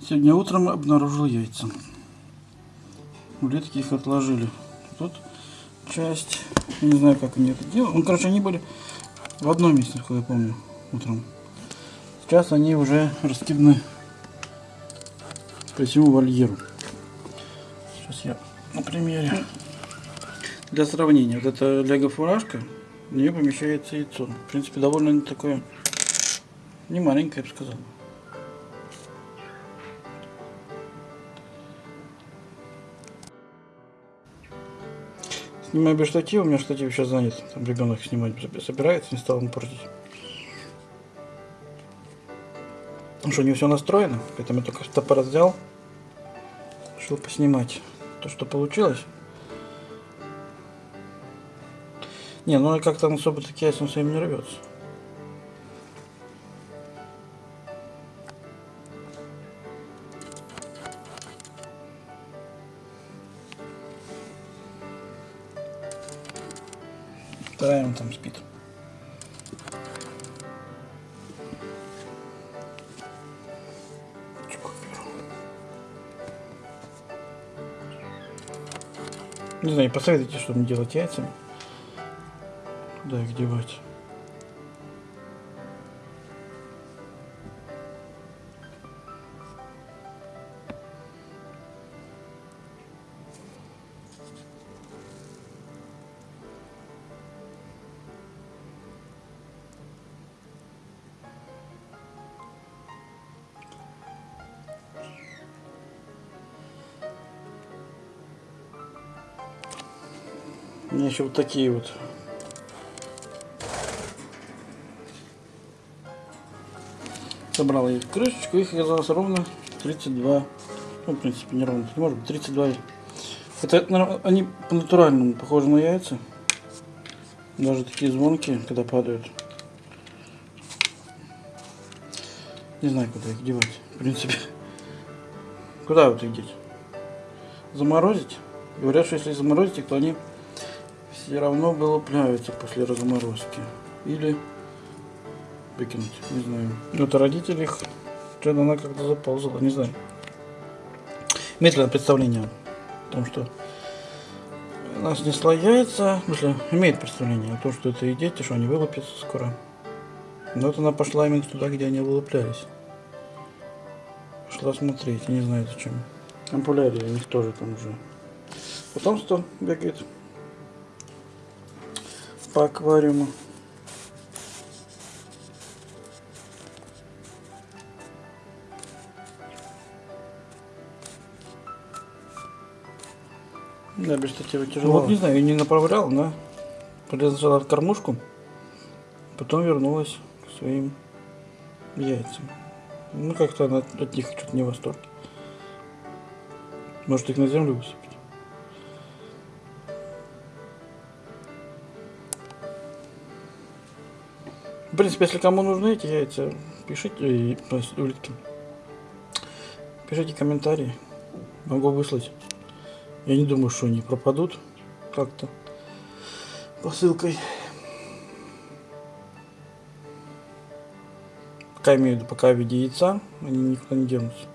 Сегодня утром обнаружил яйца. Улитки их отложили. Тут часть, не знаю, как они это делают. Ну, короче, они были в одном месте, насколько я помню, утром. Сейчас они уже раскиданы по всему вольеру. Сейчас я на примере. Для сравнения, вот эта лего-фуражка, в нее помещается яйцо. В принципе, довольно такое, не маленькое, я бы сказал. Снимаю без штатива, у меня штатив сейчас занят. Там ребенок снимать собирается, не стал ему портить. Ну что, не все настроено, поэтому я только стопор взял. Решил поснимать то, что получилось. Не, ну как-то особо таки ясен своим не рвется. Вторая он там спит. Не знаю, посоветуйте, что мне делать яйцами. Куда их девать? Меня еще вот такие вот. Собрал их крышечку, их оказалось ровно 32. Ну, в принципе, не ровно, может быть, 32. Это, они по-натуральному похожи на яйца. Даже такие звонкие, когда падают. Не знаю, куда их девать, в принципе. Куда вот их деть? Заморозить? Говорят, что если заморозить то они все равно вылупляются после разморозки. Или выкинуть, не знаю. Это родители их, что-то она как-то заползала, не знаю. Она представление о том, что она снесла яйца, в смысле, имеет представление о том, что это и дети, что они вылупятся скоро. Но вот она пошла именно туда, где они вылуплялись. Пошла смотреть, не знаю зачем. Ампулярии у них тоже там уже потомство бегает по аквариуму. Да, без штатива тяжело. Вот не знаю, я не направлял, но полезла кормушку, потом вернулась к своим яйцам. Ну, как-то она от них что-то не в восторге. Может их на землю высыпать. Принципе, если кому нужны эти яйца, пишите, и, улитки. Пишите комментарии. Могу выслать. Я не думаю, что они пропадут как-то посылкой. Пока имею в виду, пока в виде яйца, они никуда не денутся.